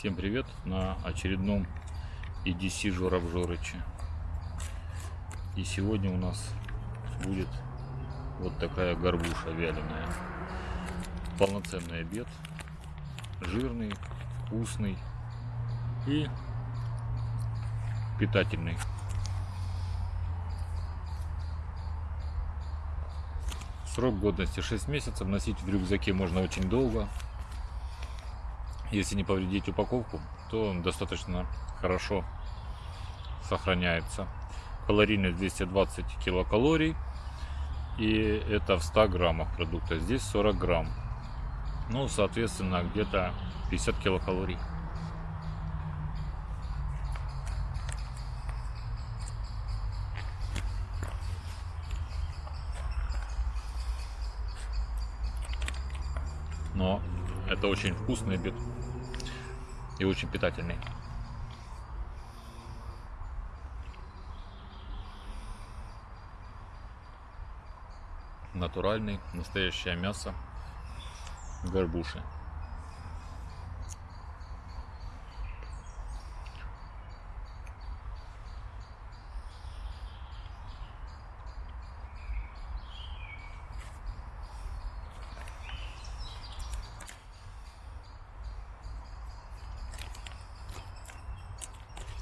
Всем привет на очередном EDC Жора в Жорыче. И сегодня у нас будет вот такая горбуша вяленая. Полноценный обед. Жирный, вкусный и питательный. Срок годности 6 месяцев. Носить в рюкзаке можно очень долго. Если не повредить упаковку, то достаточно хорошо сохраняется. Калорийность 220 килокалорий. И это в 100 граммах продукта. Здесь 40 грамм. Ну, соответственно, где-то 50 килокалорий. Но это очень вкусный обед и очень питательный. Натуральный, настоящее мясо горбуши.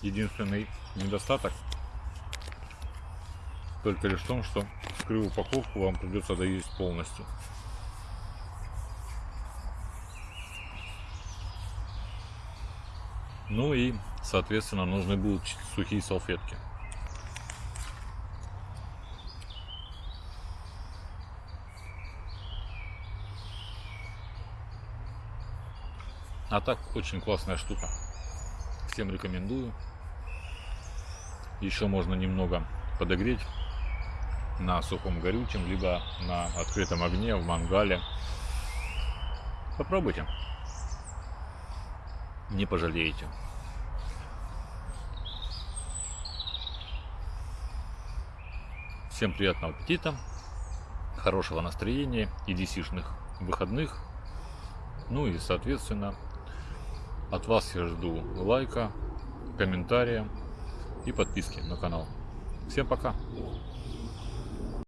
Единственный недостаток только лишь в том, что вскрыв упаковку вам придется доесть полностью. Ну и, соответственно, нужны будут сухие салфетки. А так, очень классная штука. Всем рекомендую. Еще можно немного подогреть на сухом горючем, либо на открытом огне, в мангале. Попробуйте. Не пожалеете. Всем приятного аппетита, хорошего настроения и десишных выходных. Ну и, соответственно, от вас я жду лайка, комментария и подписки на канал. Всем пока!